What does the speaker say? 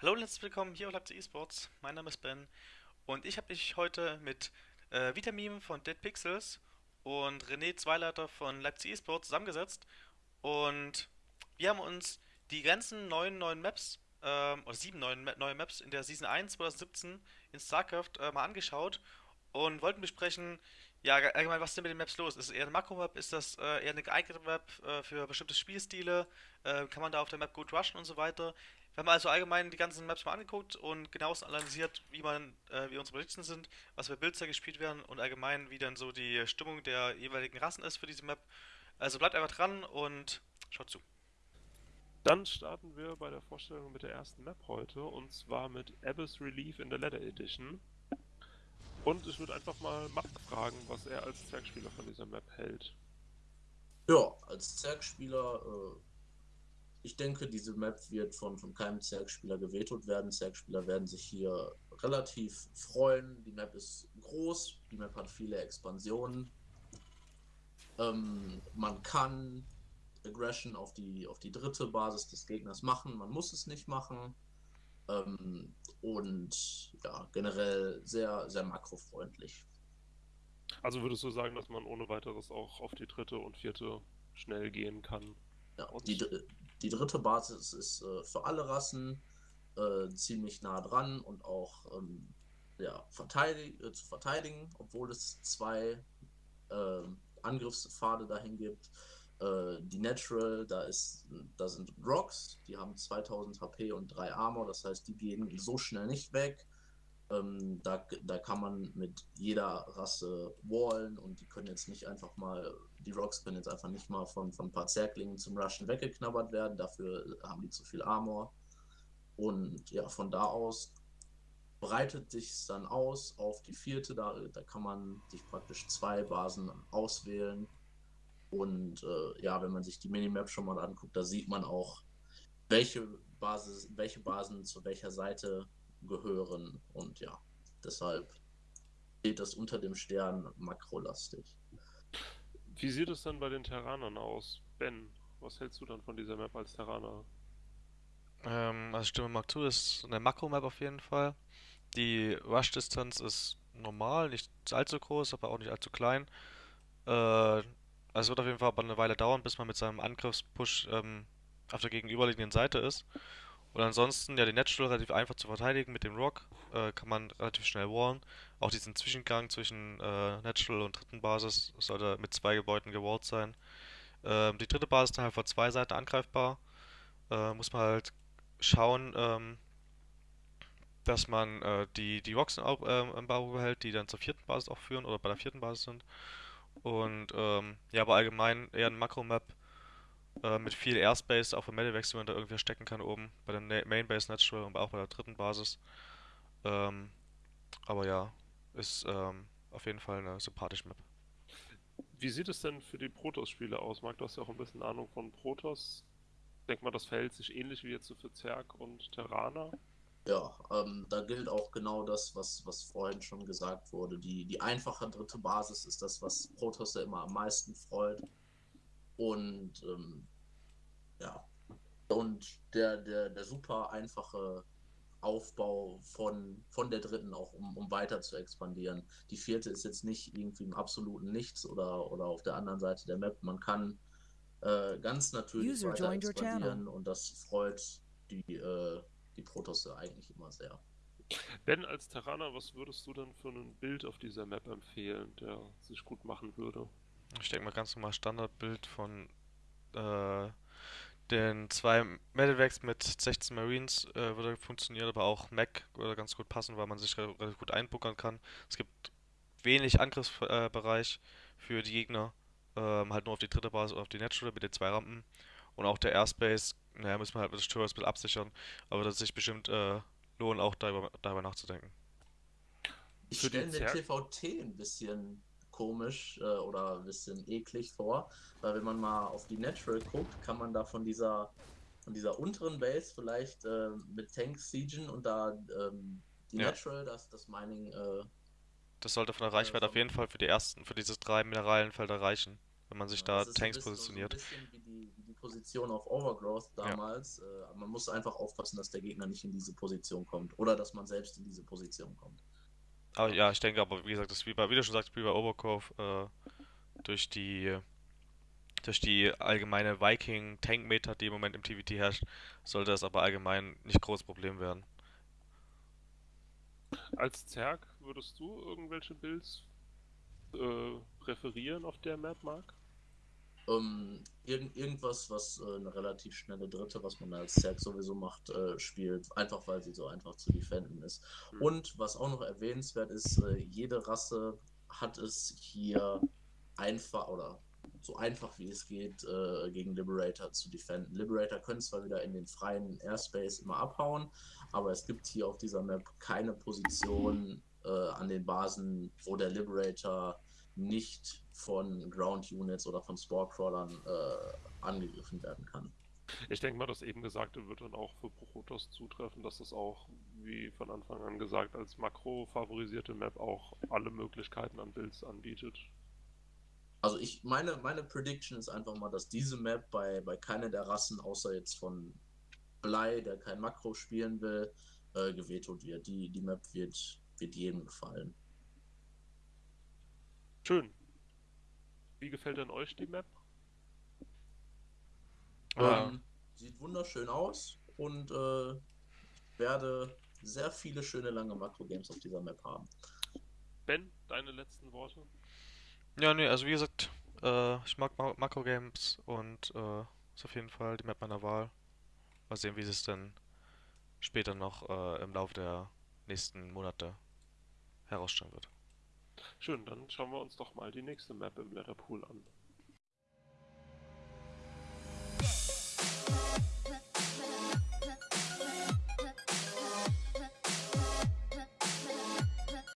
Hallo und herzlich willkommen hier auf Leipzig Esports. Mein Name ist Ben und ich habe mich heute mit äh, Vitamin von Dead Pixels und René Zweileiter von Leipzig Esports zusammengesetzt und wir haben uns die ganzen neuen neuen Maps ähm, oder sieben neuen neue Maps in der Season 1 2017 in StarCraft äh, mal angeschaut und wollten besprechen, ja allgemein was ist denn mit den Maps los? Ist es eher eine Makro-Map? Ist das äh, eher eine geeignete Map äh, für bestimmte Spielstile? Äh, kann man da auf der Map gut rushen und so weiter? Wir haben also allgemein die ganzen Maps mal angeguckt und genauestens analysiert, wie man, äh, wie unsere Predictions sind, was für Builds da gespielt werden und allgemein, wie dann so die Stimmung der jeweiligen Rassen ist für diese Map. Also bleibt einfach dran und schaut zu. Dann starten wir bei der Vorstellung mit der ersten Map heute und zwar mit Abyss Relief in der Leather Edition. Und ich würde einfach mal Mark fragen, was er als Zwergspieler von dieser Map hält. Ja, als Zergspieler, äh, ich denke, diese Map wird von, von keinem Zergspieler gewetet werden. Zergspieler werden sich hier relativ freuen. Die Map ist groß, die Map hat viele Expansionen. Ähm, man kann Aggression auf die, auf die dritte Basis des Gegners machen, man muss es nicht machen. Ähm, und ja, generell sehr, sehr makrofreundlich. Also würdest du sagen, dass man ohne weiteres auch auf die dritte und vierte schnell gehen kann? Ja, die, die dritte Basis ist äh, für alle Rassen äh, ziemlich nah dran und auch ähm, ja, verteidig äh, zu verteidigen, obwohl es zwei äh, Angriffspfade dahin gibt. Äh, die Natural, da, ist, da sind Rocks, die haben 2000 HP und 3 Armor, das heißt, die gehen so schnell nicht weg. Ähm, da, da kann man mit jeder Rasse wallen und die können jetzt nicht einfach mal, die Rocks können jetzt einfach nicht mal von, von ein paar Zerglingen zum Rushen weggeknabbert werden, dafür haben die zu viel Armor. Und ja, von da aus breitet sich dann aus auf die vierte, da, da kann man sich praktisch zwei Basen auswählen. Und äh, ja, wenn man sich die Minimap schon mal anguckt, da sieht man auch, welche, Basis, welche Basen zu welcher Seite gehören. Und ja, deshalb steht das unter dem Stern makrolastig. Wie sieht es dann bei den Terranern aus? Ben, was hältst du dann von dieser Map als Terraner? Ähm, also Stimme mag zu, ist eine Makro-Map auf jeden Fall. Die Rush-Distanz ist normal, nicht allzu groß, aber auch nicht allzu klein. Äh, also es wird auf jeden Fall aber eine Weile dauern, bis man mit seinem Angriffspush ähm, auf der gegenüberliegenden Seite ist. Und ansonsten, ja, die Natural relativ einfach zu verteidigen mit dem Rock. Äh, kann man relativ schnell wallen. Auch diesen Zwischengang zwischen äh, Natural und dritten Basis sollte mit zwei Gebäuden gewallt sein. Ähm, die dritte Basis ist dann halt von zwei Seiten angreifbar. Äh, muss man halt schauen, ähm, dass man äh, die, die Rocks im, Au- ähm, im Auge behält, die dann zur vierten Basis auch führen oder bei der vierten Basis sind. Und ähm, ja, aber allgemein eher ein Makro-Map äh, mit viel Airspace, auch für Medivacs, die man da irgendwie verstecken kann oben. Bei der Main Base Natural und auch bei der dritten Basis. Ähm, aber ja, ist ähm, auf jeden Fall eine sympathische Map. Wie sieht es denn für die Protoss-Spiele aus? Marc, du hast ja auch ein bisschen Ahnung von Protoss. Denk mal, das verhält sich ähnlich wie jetzt so für Zerg und Terraner. Ja, ähm, da gilt auch genau das, was, was vorhin schon gesagt wurde. Die, die einfache dritte Basis ist das, was Protoss ja immer am meisten freut. Und ähm, ja, und der, der, der super einfache Aufbau von, von der dritten auch, um, um weiter zu expandieren. Die vierte ist jetzt nicht irgendwie im absoluten Nichts oder, oder auf der anderen Seite der Map. Man kann äh, ganz natürlich User weiter expandieren und das freut die, äh, die Protosse eigentlich immer sehr. Ben, als Terraner, was würdest du denn für ein Bild auf dieser Map empfehlen, der sich gut machen würde? Ich denke mal ganz normal Standardbild von äh, den zwei Medivacs mit 16 Marines äh, würde funktionieren, aber auch Mac würde ganz gut passen, weil man sich re relativ gut einbuckern kann. Es gibt wenig Angriffsbereich äh, für die Gegner, ähm, halt nur auf die dritte Basis oder auf die Natural mit den zwei Rampen. Und auch der Airspace, naja, müssen wir halt mit ein bisschen absichern, aber das sich bestimmt äh, lohnt, auch darüber, darüber nachzudenken. Ich stelle mir TVT ein bisschen komisch äh, oder ein bisschen eklig vor, weil wenn man mal auf die Natural guckt, kann man da von dieser von dieser unteren Base vielleicht äh, mit Tanks siegen und da ähm, die Ja. Natural, das, das Mining, äh, Das sollte von der Reichweite auf jeden Fall für die ersten, für diese drei Mineralienfelder reichen. wenn man sich Ja, da ist Tanks bisschen, positioniert. So ein bisschen wie die, wie die Position auf Overgrowth Ja. damals. Äh, aber man muss einfach aufpassen, dass der Gegner nicht in diese Position kommt. Oder dass man selbst in diese Position kommt. Aber ja, ich denke aber, wie gesagt, das wie bei, wie du schon sagst, wie bei Overgrowth, äh, durch die, durch die allgemeine Viking-Tank-Meta, die im Moment im TVT herrscht, sollte das aber allgemein nicht großes Problem werden. Als Zerg würdest du irgendwelche Builds äh, präferieren auf der Map, Mark? Ähm, irgend, irgendwas, was äh, eine relativ schnelle Dritte, was man als Zerg sowieso macht, äh, spielt. Einfach weil sie so einfach zu defenden ist. Hm. Und was auch noch erwähnenswert ist, äh, jede Rasse hat es hier einfach oder so einfach wie es geht, äh, gegen Liberator zu defenden. Liberator können zwar wieder in den freien Airspace immer abhauen, aber es gibt hier auf dieser Map keine Position äh, an den Basen, wo der Liberator nicht von Ground Units oder von Sporecrawlern äh, angegriffen werden kann. Ich denke mal, das eben Gesagte wird dann auch für Protoss zutreffen, dass das auch, wie von Anfang an gesagt, als Makro favorisierte Map auch alle Möglichkeiten an Builds anbietet. Also ich meine, meine Prediction ist einfach mal, dass diese Map bei, bei keiner der Rassen, außer jetzt von Blei, der kein Makro spielen will, äh, gevetoed wird. Die, die Map wird, wird jedem gefallen. Schön. Wie gefällt denn euch die Map? Ähm, sieht wunderschön aus und äh, ich werde sehr viele schöne lange Makro-Games auf dieser Map haben. Ben, deine letzten Worte? Ja, nee, also wie gesagt, äh, ich mag Ma Makro-Games und äh, ist auf jeden Fall die Map meiner Wahl. Mal sehen, wie es dann später noch äh, im Laufe der nächsten Monate herausstellen wird. Schön, dann schauen wir uns doch mal die nächste Map im Letterpool an.